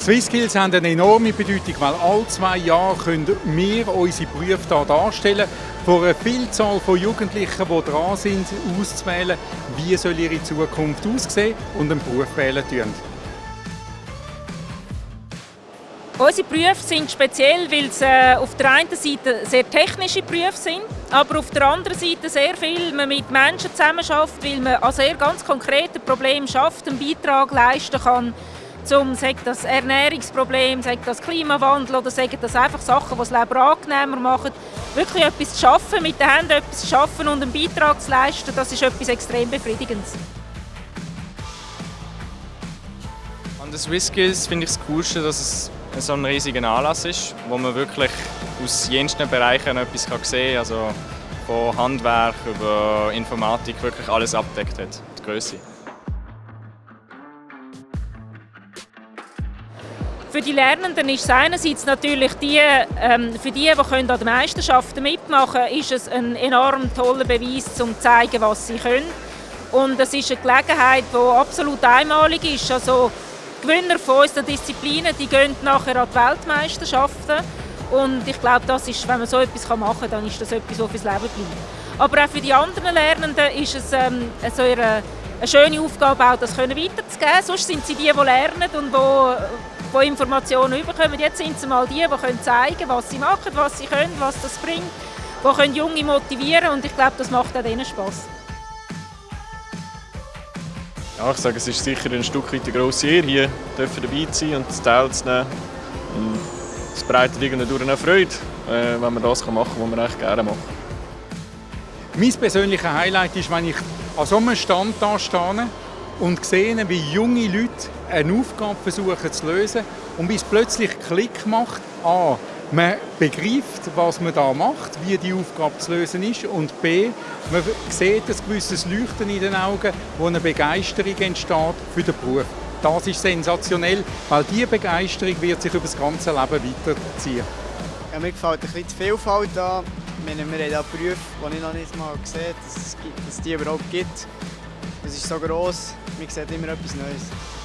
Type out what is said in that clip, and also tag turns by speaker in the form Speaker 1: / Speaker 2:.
Speaker 1: Swissskills haben eine enorme Bedeutung, weil alle zwei Jahre können wir unsere Berufe hier darstellen, vor einer Vielzahl von Jugendlichen, die dran sind, auszuwählen, wie soll ihre Zukunft aussehen und einen Beruf wählen tun.
Speaker 2: Unsere Berufe sind speziell, weil es äh, auf der einen Seite sehr technische Berufe sind, aber auf der anderen Seite sehr viel man mit Menschen zusammenarbeitet, weil man an sehr ganz konkreten Problemen schafft, einen Beitrag leisten kann zum sagt das Ernährungsproblem, sagt das Klimawandel oder sagen das einfach Sachen, die das Leben angenehmer machen. Wirklich etwas zu schaffen, mit den Händen etwas zu schaffen und einen Beitrag zu leisten, das ist etwas extrem Befriedigendes.
Speaker 3: An den SwissSkills finde ich das Coolste, dass es so ein riesiger Anlass ist, wo man wirklich aus jensten Bereichen etwas sehen kann. Also von Handwerk über Informatik wirklich alles abdeckt hat, die Größe.
Speaker 2: Für die Lernenden ist es einerseits natürlich die, ähm, für die, die können an den Meisterschaften mitmachen können, ist es ein enorm toller Beweis, um zu zeigen, was sie können. Und es ist eine Gelegenheit, die absolut einmalig ist. Also Gewinner von unseren Disziplinen, die gehen nachher an die Weltmeisterschaften. Und ich glaube, das ist, wenn man so etwas machen kann, dann ist das etwas, das fürs Leben bleibt. Aber auch für die anderen Lernenden ist es ähm, so eine, eine schöne Aufgabe, auch das weiterzugeben. Sonst sind sie die, die lernen und die die Informationen bekommen. Jetzt sind es mal die, die können zeigen was sie machen, was sie können, was das bringt, die können Junge motivieren und ich glaube, das macht auch denen Spass.
Speaker 4: Ja, ich sage, es ist sicher ein Stück weit eine grosse Ehre, hier dabei zu sein und teilzunehmen. Es bereitet irgendwie eine Freude, äh, wenn man das machen kann, was man eigentlich gerne macht.
Speaker 1: Mein persönliches Highlight ist, wenn ich an so einem Stand da stehe und sehe, wie junge Leute eine Aufgabe versuchen zu lösen und bis plötzlich Klick macht, A, man begreift, was man da macht, wie die Aufgabe zu lösen ist und B, man sieht ein gewisses Leuchten in den Augen, wo eine Begeisterung entsteht für den Beruf. Das ist sensationell, weil diese Begeisterung wird sich über das ganze Leben weiterziehen.
Speaker 5: Ja, mir gefällt ein bisschen die Vielfalt da. Wir haben hier Berufe, die ich noch nicht mal gesehen habe, dass es die überhaupt gibt. Es ist so gross, man sieht immer etwas Neues.